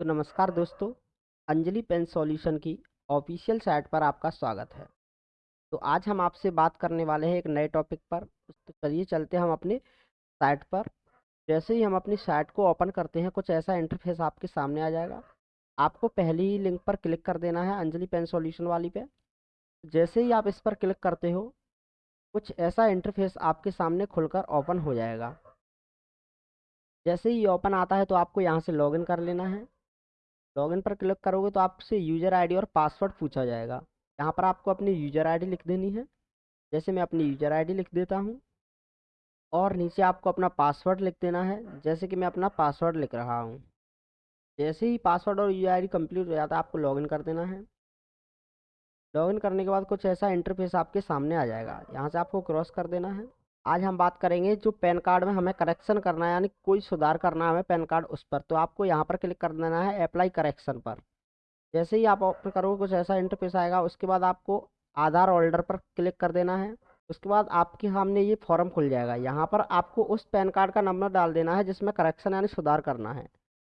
तो नमस्कार दोस्तों, अंजलि पेन सॉल्यूशन की ऑफिशियल साइट पर आपका स्वागत है। तो आज हम आपसे बात करने वाले हैं एक नए टॉपिक पर। तो चलिए चलते हम अपने साइट पर। जैसे ही हम अपनी साइट को ओपन करते हैं, कुछ ऐसा इंटरफेस आपके सामने आ जाएगा। आपको पहली ही लिंक पर क्लिक कर देना है अंजलि पेन सॉल्यूशन वाली पे। जैसे ही आप इस पर क्लिक करते हो, कुछ ऐसा इंटरफेस आपके सामने खुलकर ओपन हो जाएगा। जैसे ही ओपन आता है तो आपको यहाँ से लॉगिन कर लेना है। लॉगिन पर क्लिक करोगे तो आपसे यूज़र आईडी और पासवर्ड पूछा जाएगा। यहाँ पर आपको अपनी यूज़र आईडी लिख देनी है। जैसे मैं अपनी यूज़र आईडी लिख देता हूँ। और नीचे आपको अपना पासवर्ड लिख देना है। जैसे कि मैं अपना पासवर्ड लिख रहा हूँ। जैसे ही पासवर्ड और यूज़र आईडी कंप्लीट हो जाता है, आपको लॉगिन कर देना है। लॉगिन करने के बाद कुछ ऐसा इंटरफेस आपके सामने आ जाएगा। यहाँ से आपको क्रॉस कर देना है। आज हम बात करेंगे जो पैन कार्ड में हमें करेक्शन करना है, यानी कोई सुधार करना है हमें पैन कार्ड उस पर। तो आपको यहाँ पर क्लिक कर देना है अप्लाई करेक्शन पर। जैसे ही आप ओपन करोगे, कुछ ऐसा इंटरफेस आएगा, उसके बाद आपको आधार होल्डर पर क्लिक कर देना है। उसके बाद आपके सामने ये फॉर्म खुल जाएगा। यहाँ पर आपको उस पैन कार्ड का नंबर डाल देना है, जिसमें करेक्शन यानी सुधार करना है।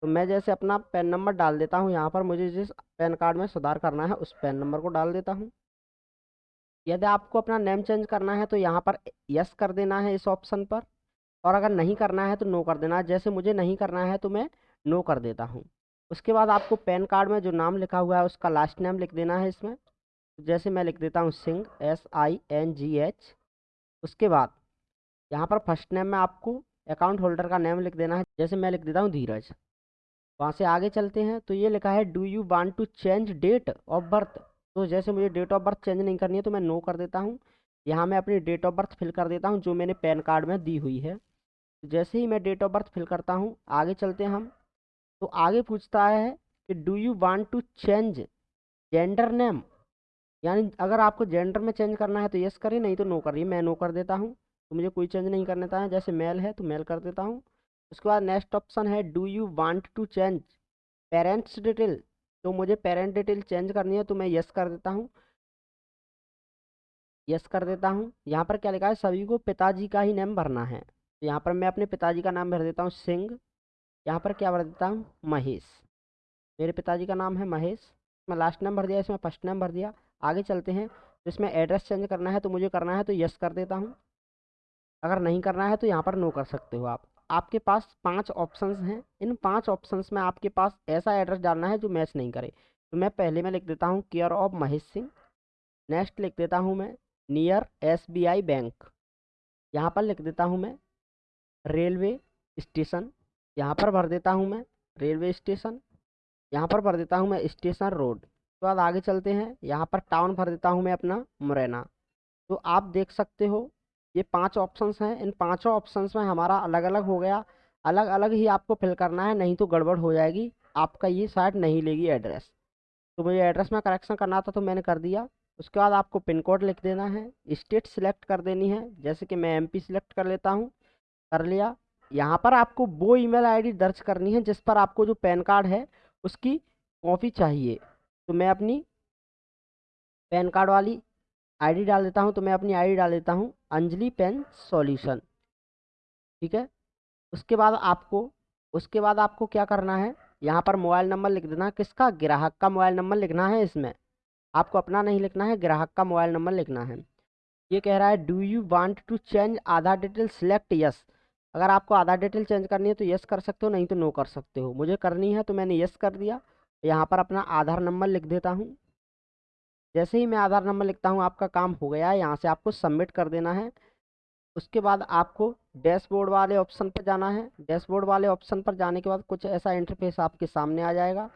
तो मैं जैसे अपना पैन नंबर डाल देता हूँ, यहाँ पर मुझे जिस पैन कार्ड में सुधार करना है, उस पैन नंबर को डाल देता हूँ। यदि आपको अपना नेम चेंज करना है तो यहाँ पर यस कर देना है इस ऑप्शन पर। और अगर नहीं करना है तो नो कर देना। जैसे मुझे नहीं करना है तो मैं नो कर देता हूँ। उसके बाद आपको पैन कार्ड में जो नाम लिखा हुआ है, उसका लास्ट नेम लिख देना है इसमें। जैसे मैं लिख देता हूँ Singh S I N G H उसके बाद यहाँ पर फ़र्स्ट नेम में आपको अकाउंट होल्डर का नेम लिख देना है। जैसे मैं लिख देता हूँ धीरज। वहाँ से आगे चलते हैं। तो ये लिखा है do you want to change date of birth तो जैसे मुझे डेट ऑफ़ बर्थ चेंज नहीं करनी है तो मैं नो कर देता हूँ। यहाँ मैं अपनी डेट ऑफ़ बर्थ फिल कर देता हूँ, जो मैंने पैन कार्ड में दी हुई है। जैसे ही मैं डेट ऑफ़ बर्थ फिल करता हूँ, आगे चलते हैं हम। तो आगे पूछता है कि do you want to change gender name यानी अगर आपको जेंडर में चेंज करना है तो यस करिए, नहीं तो नो करिए। मैं नो कर देता हूँ। तो मुझे कोई चेंज नहीं करना था जैसे मेल है तो मेल कर देता हूँ। उसके बाद नेक्स्ट ऑप्शन है do you want to change parents detail तो मुझे पेरेंट डिटेल चेंज करनी है तो मैं यस कर देता हूँ। यस कर देता हूँ। यहाँ पर क्या लिखा है? सभी को पिताजी का ही नेम भरना है। तो यहाँ पर मैं अपने पिताजी का नाम भर देता हूँ, सिंह। यहाँ पर क्या भर देता हूँ? महेश। मेरे पिताजी का नाम है महेश। मैं लास्ट नेम भर दिया, इसमें फ़र्स्ट नेम भर दिया। आगे चलते हैं। तो इसमें एड्रेस चेंज करना है तो मुझे करना है तो यस कर देता हूँ। अगर नहीं करना है तो यहाँ पर नो कर सकते हो आप। आपके पास पाँच ऑप्शंस हैं। इन पाँच ऑप्शंस में आपके पास ऐसा एड्रेस डालना है जो मैच नहीं करे। तो मैं पहले में लिख देता हूँ care of Mahesh Singh. Next लिख देता हूँ मैं near S B I bank. यहाँ पर लिख देता हूँ मैं रेलवे स्टेशन। यहाँ पर भर देता हूँ मैं रेलवे स्टेशन। यहाँ पर भर देता हूँ मैं स्टेशन रोड। उसके बाद आगे चलते हैं। यहाँ पर टाउन भर देता हूँ मैं अपना मुरैना। तो आप देख सकते हो ये पाँच ऑप्शंस हैं। इन पाँचों ऑप्शंस में हमारा अलग अलग हो गया। अलग अलग ही आपको फिल करना है, नहीं तो गड़बड़ हो जाएगी। आपका ये साइट नहीं लेगी एड्रेस तो मुझे एड्रेस में करेक्शन करना था तो मैंने कर दिया। उसके बाद आपको पिन कोड लिख देना है। स्टेट सिलेक्ट कर देनी है। जैसे कि मैं एमपी सिलेक्ट कर लेता हूँ। कर लिया। यहाँ पर आपको वो ईमेल आईडी दर्ज करनी है, जिस पर आपको जो पैन कार्ड है, उसकी कॉपी चाहिए। तो मैं अपनी पैन कार्ड वाली आईडी डाल देता हूँ तो मैं अपनी आईडी डाल देता हूँ। Anjali Pen Solution. ठीक है? उसके बाद आपको, उसके बाद आपको क्या करना है? यहाँ पर मोबाइल नंबर लिख देना। किसका? ग्राहक का मोबाइल नंबर लिखना है इसमें। आपको अपना नहीं लिखना है, ग्राहक का मोबाइल नंबर लिखना है। ये कह रहा है do you want to change Aadhaar detail select yes अगर आपको आधार डिटेल चेंज करनी है तो यस कर सकते हो, नहीं तो नो कर सकते हो। मुझे करनी है तो मैंने यस कर दिया। यहाँ पर अपना आधार नंबर लिख देता हूँ। जैसे ही मैं आधार नंबर लिखता हूँ, आपका काम हो गया है, यहाँ से आपको सबमिट कर देना है। उसके बाद आपको डैशबोर्ड वाले ऑप्शन पर जाना है। डैशबोर्ड वाले ऑप्शन पर जाने के बाद कुछ ऐसा इंटरफेस आपके सामने आ जाएगा।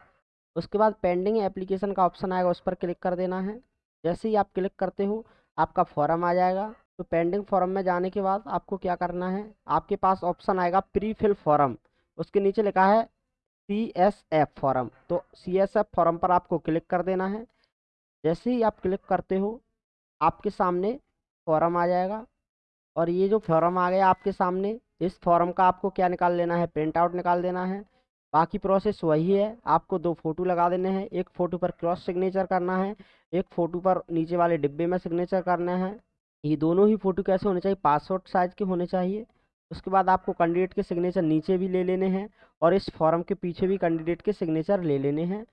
उसके बाद पेंडिंग एप्लीकेशन का ऑप्शन आएगा, उस पर क्लिक कर देना है। जैसे ही आप क्लिक करते हो, आपका फॉर्म आ जाएगा। तो पेंडिंग फॉर्म में जाने के बाद आपको क्या करना है? आपके पास ऑप्शन आएगा प्री फिल फॉर्म उसके नीचे लिखा है सी एस एफ़ फॉर्म तो सी एस एफ़ फॉर्म पर आपको क्लिक कर देना है। जैसे ही आप क्लिक करते हो, आपके सामने फॉर्म आ जाएगा। और ये जो फॉर्म आ गया आपके सामने, इस फॉर्म का आपको क्या निकाल लेना है? प्रिंट आउट निकाल देना है। बाकी प्रोसेस वही है। आपको दो फ़ोटो लगा देने हैं। एक फ़ोटो पर क्रॉस सिग्नेचर करना है। एक फ़ोटो पर नीचे वाले डिब्बे में सिग्नेचर करना है। ये दोनों ही फ़ोटो कैसे होने चाहिए? पासपोर्ट साइज़ के होने चाहिए। उसके बाद आपको कैंडिडेट के सिग्नेचर नीचे भी ले लेने हैं और इस फॉर्म के पीछे भी कैंडिडेट के सिग्नेचर ले लेने हैं।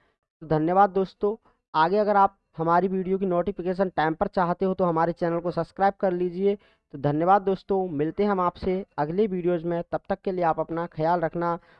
तो धन्यवाद दोस्तों। आगे अगर आप हमारी वीडियो की नोटिफिकेशन टाइम पर चाहते हो तो हमारे चैनल को सब्सक्राइब कर लीजिए। तो धन्यवाद दोस्तों, मिलते हैं हम आपसे अगले वीडियोज़ में। तब तक के लिए आप अपना ख्याल रखना।